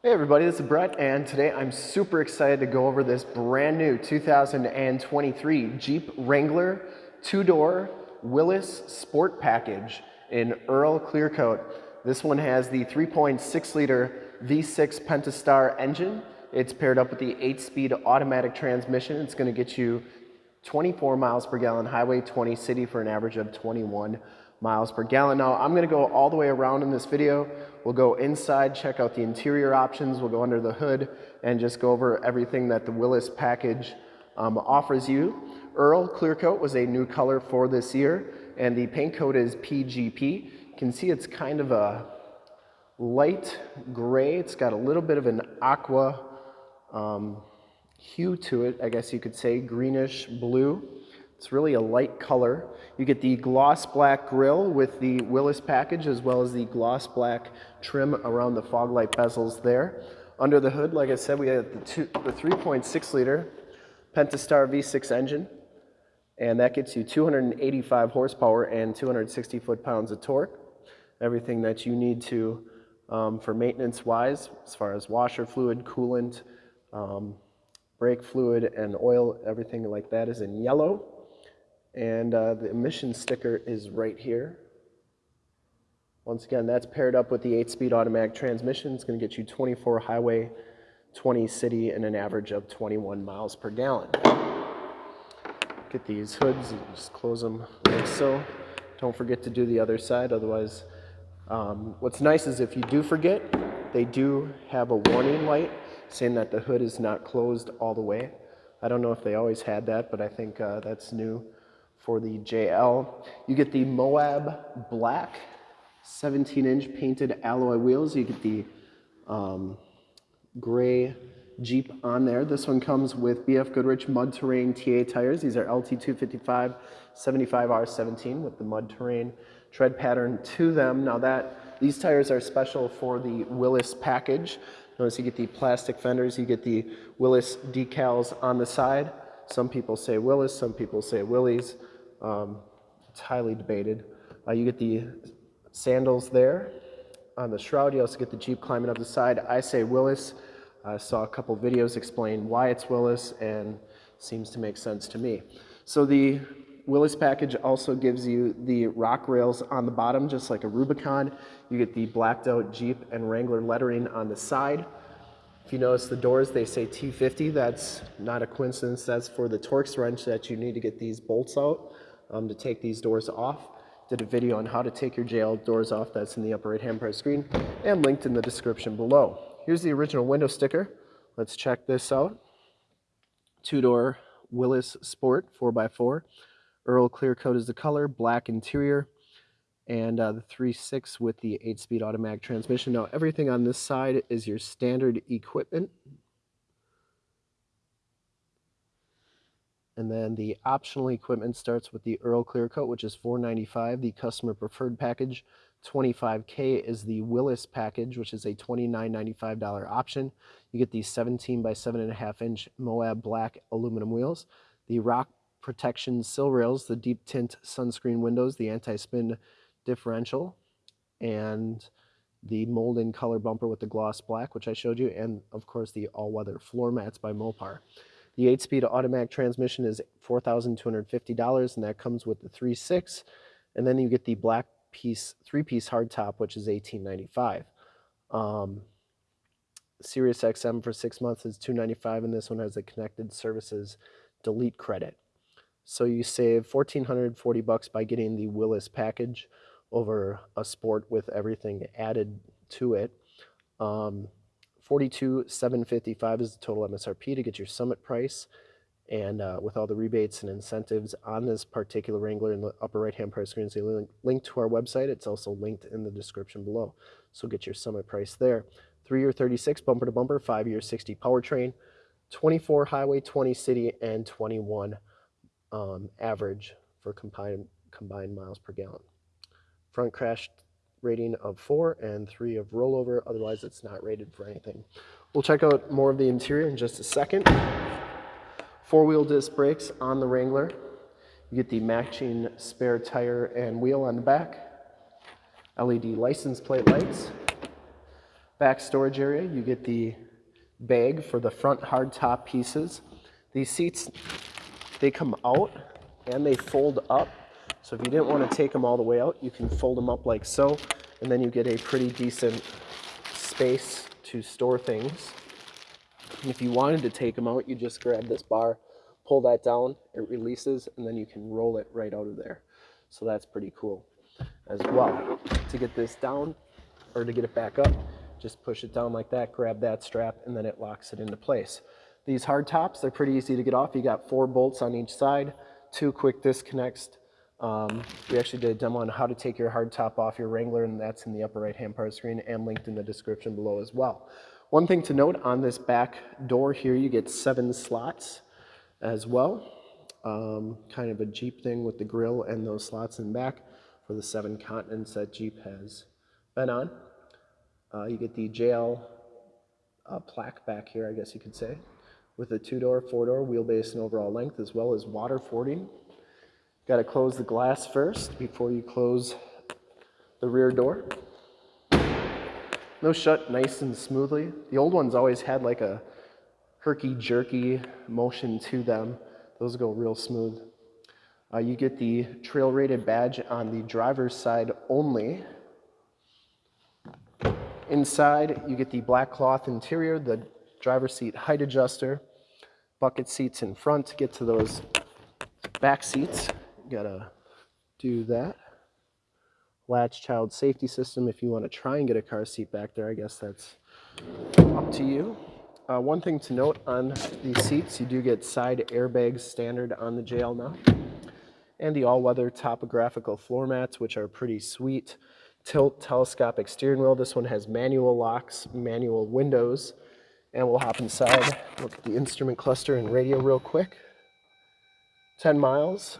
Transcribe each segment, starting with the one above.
Hey everybody, this is Brett, and today I'm super excited to go over this brand new 2023 Jeep Wrangler two-door Willys Sport Package in Earl Clear Coat. This one has the 3.6 liter V6 Pentastar engine. It's paired up with the 8-speed automatic transmission. It's going to get you 24 miles per gallon highway, 20 city for an average of 21 miles per gallon. Now I'm gonna go all the way around in this video. We'll go inside, check out the interior options, we'll go under the hood and just go over everything that the Willis package um, offers you. Earl Clear Coat was a new color for this year and the paint coat is PGP. You can see it's kind of a light gray. It's got a little bit of an aqua um, hue to it, I guess you could say, greenish blue. It's really a light color. You get the gloss black grille with the Willis package as well as the gloss black trim around the fog light bezels there. Under the hood, like I said, we have the, the 3.6 liter Pentastar V6 engine and that gets you 285 horsepower and 260 foot-pounds of torque. Everything that you need to um, for maintenance-wise, as far as washer fluid, coolant, um, brake fluid, and oil, everything like that is in yellow. And uh, the emission sticker is right here. Once again, that's paired up with the 8-speed automatic transmission. It's going to get you 24 highway, 20 city, and an average of 21 miles per gallon. Get these hoods and just close them like so. Don't forget to do the other side, otherwise, um, what's nice is if you do forget, they do have a warning light saying that the hood is not closed all the way. I don't know if they always had that, but I think uh, that's new for the JL. You get the Moab Black 17 inch painted alloy wheels. You get the um, gray Jeep on there. This one comes with BF Goodrich Mud Terrain TA tires. These are LT255 75R17 with the mud terrain tread pattern to them. Now that these tires are special for the Willis package. Notice you get the plastic fenders, you get the Willis decals on the side. Some people say Willis, some people say Willys. Um, it's highly debated. Uh, you get the sandals there on the shroud. You also get the Jeep climbing up the side. I say Willis. I saw a couple videos explain why it's Willis and seems to make sense to me. So the Willis package also gives you the rock rails on the bottom, just like a Rubicon. You get the blacked out Jeep and Wrangler lettering on the side. If you notice the doors, they say T50. That's not a coincidence. That's for the Torx wrench that you need to get these bolts out um, to take these doors off. Did a video on how to take your JL doors off. That's in the upper right hand part of the screen and linked in the description below. Here's the original window sticker. Let's check this out. Two-door Willys Sport 4x4. Earl clear coat is the color, black interior, and uh, the 3.6 with the 8-speed automatic transmission. Now everything on this side is your standard equipment. And then the optional equipment starts with the Earl Clear Coat, which is 495. The customer preferred package, 25K, is the Willis package, which is a $29.95 option. You get the 17 by 7.5 inch Moab black aluminum wheels, the rock protection sill rails, the deep tint sunscreen windows, the anti-spin differential, and the mold-in color bumper with the gloss black, which I showed you, and of course the all-weather floor mats by Mopar. The 8-speed automatic transmission is $4,250, and that comes with the 3.6. And then you get the black piece, three-piece hardtop, which is $18.95. Um, Sirius XM for six months is 295, and this one has a connected services delete credit. So you save 1440 bucks by getting the Willis package over a sport with everything added to it. Um, 42,755 is the total MSRP to get your summit price. And uh, with all the rebates and incentives on this particular Wrangler in the upper right-hand part of the screen is a link, link to our website. It's also linked in the description below. So get your summit price there. Three-year 36 bumper to bumper, five-year 60 powertrain, 24 highway, 20 city, and 21 um, average for combined, combined miles per gallon. Front crash rating of four and three of rollover. Otherwise, it's not rated for anything. We'll check out more of the interior in just a second. Four-wheel disc brakes on the Wrangler. You get the matching spare tire and wheel on the back. LED license plate lights. Back storage area, you get the bag for the front hardtop pieces. These seats, they come out and they fold up. So if you didn't want to take them all the way out, you can fold them up like so, and then you get a pretty decent space to store things. And if you wanted to take them out, you just grab this bar, pull that down, it releases, and then you can roll it right out of there. So that's pretty cool as well. To get this down, or to get it back up, just push it down like that, grab that strap, and then it locks it into place. These hard tops, they're pretty easy to get off. You got four bolts on each side, two quick disconnects. Um, we actually did a demo on how to take your hard top off your Wrangler, and that's in the upper right-hand part of the screen and linked in the description below as well. One thing to note on this back door here, you get seven slots as well. Um, kind of a Jeep thing with the grill and those slots in back for the seven continents that Jeep has been on. Uh, you get the JL uh, plaque back here, I guess you could say, with a two-door, four-door wheelbase and overall length, as well as water fording. Got to close the glass first before you close the rear door. Those shut nice and smoothly. The old ones always had like a herky-jerky motion to them. Those go real smooth. Uh, you get the trail rated badge on the driver's side only. Inside, you get the black cloth interior, the driver's seat height adjuster, bucket seats in front to get to those back seats. Gotta do that. Latch child safety system. If you want to try and get a car seat back there, I guess that's up to you. Uh, one thing to note on these seats, you do get side airbags standard on the JL now. And the all-weather topographical floor mats, which are pretty sweet tilt telescopic steering wheel. This one has manual locks, manual windows, and we'll hop inside, look at the instrument cluster and radio real quick. 10 miles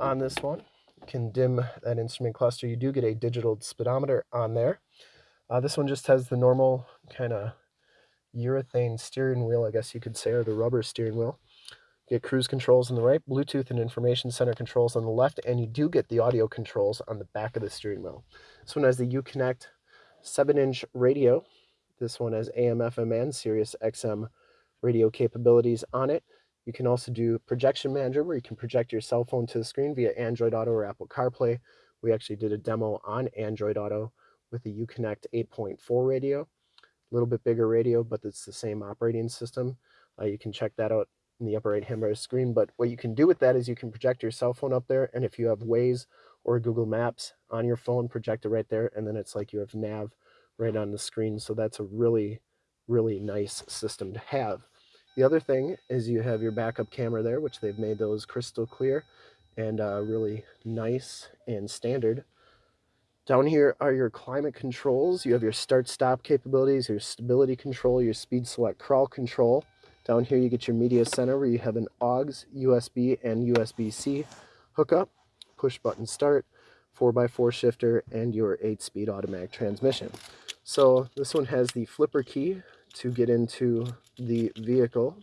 on this one. You can dim that instrument cluster. You do get a digital speedometer on there. Uh, this one just has the normal kind of urethane steering wheel, I guess you could say, or the rubber steering wheel You get cruise controls on the right, Bluetooth and information center controls on the left, and you do get the audio controls on the back of the steering wheel. This one has the Uconnect 7-inch radio. This one has AM, FM, and Sirius XM radio capabilities on it. You can also do projection manager where you can project your cell phone to the screen via Android Auto or Apple CarPlay. We actually did a demo on Android Auto with the Uconnect 8.4 radio. A little bit bigger radio, but it's the same operating system. Uh, you can check that out in the upper right hand of the screen. But what you can do with that is you can project your cell phone up there. And if you have Waze or Google Maps on your phone, project it right there. And then it's like you have nav right on the screen. So that's a really, really nice system to have. The other thing is you have your backup camera there, which they've made those crystal clear and uh, really nice and standard. Down here are your climate controls. You have your start-stop capabilities, your stability control, your speed select crawl control. Down here you get your media center where you have an AUX, USB, and USB-C hookup, push button start, 4x4 shifter, and your 8-speed automatic transmission. So this one has the flipper key to get into the vehicle.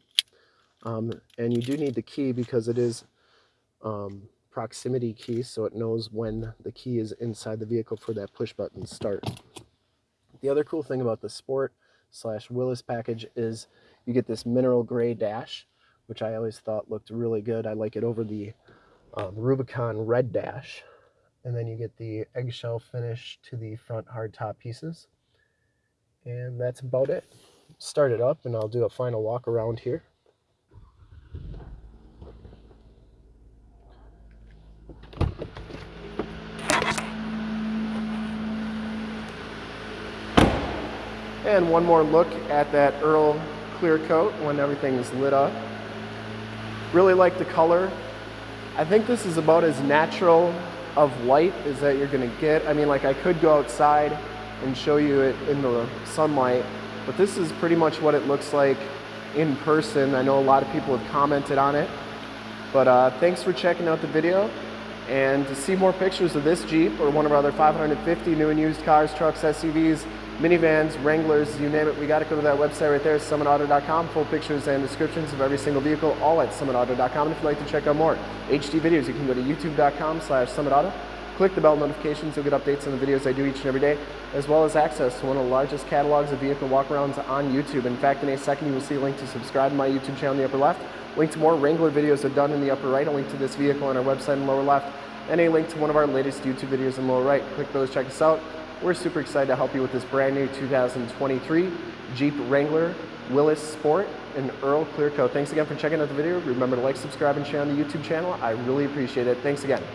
Um, and you do need the key because it is um, proximity key, so it knows when the key is inside the vehicle for that push button start. The other cool thing about the Sport slash Willys package is you get this mineral gray dash, which I always thought looked really good. I like it over the um, Rubicon red dash. And then you get the eggshell finish to the front hardtop pieces. And that's about it. Start it up and I'll do a final walk around here. And one more look at that Earl clear coat when everything's lit up. Really like the color. I think this is about as natural of white as that you're gonna get. I mean, like I could go outside and show you it in the sunlight, but this is pretty much what it looks like in person. I know a lot of people have commented on it, but uh, thanks for checking out the video. And to see more pictures of this Jeep or one of our other 550 new and used cars, trucks, SUVs, minivans, Wranglers, you name it, we got to go to that website right there, summitauto.com. Full pictures and descriptions of every single vehicle, all at summitauto.com. And if you'd like to check out more HD videos, you can go to youtube.com slash summitauto. Click the bell notifications, you'll get updates on the videos I do each and every day, as well as access to one of the largest catalogs of vehicle walkarounds on YouTube. In fact, in a second you will see a link to subscribe to my YouTube channel in the upper left, link to more Wrangler videos I've done in the upper right, a link to this vehicle on our website in the lower left, and a link to one of our latest YouTube videos in the lower right. Click those, check us out. We're super excited to help you with this brand new 2023 Jeep Wrangler Willys Sport and Earl Clear Coat. Thanks again for checking out the video. Remember to like, subscribe, and share on the YouTube channel. I really appreciate it. Thanks again.